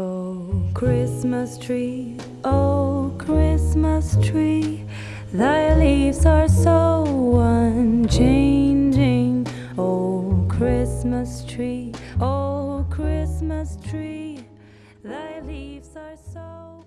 Oh, Christmas tree, oh Christmas tree, thy leaves are so unchanging. Oh Christmas tree, oh Christmas tree, thy leaves are so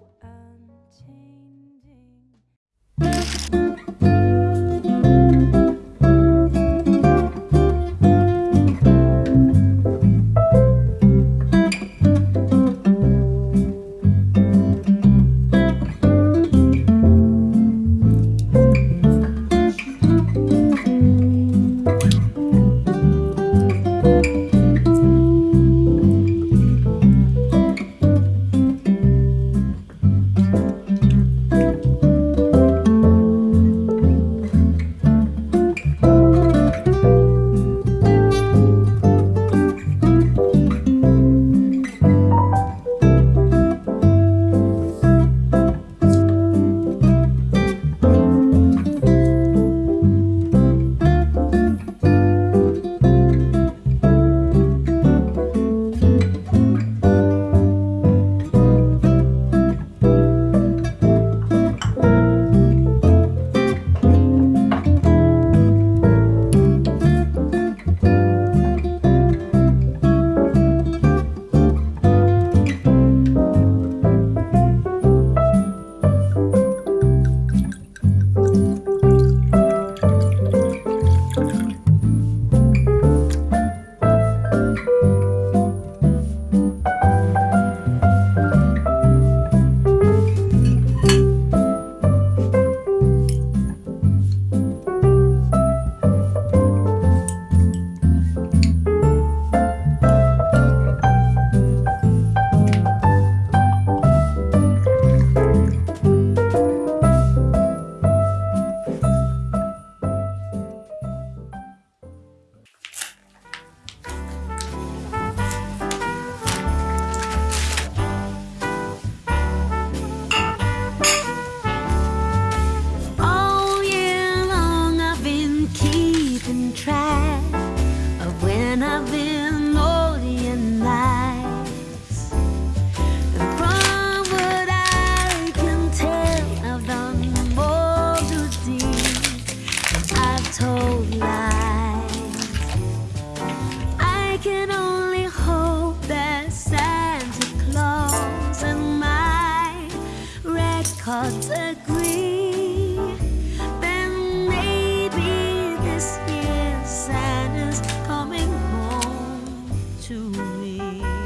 hearts agree. Then maybe this year Santa's coming home to me.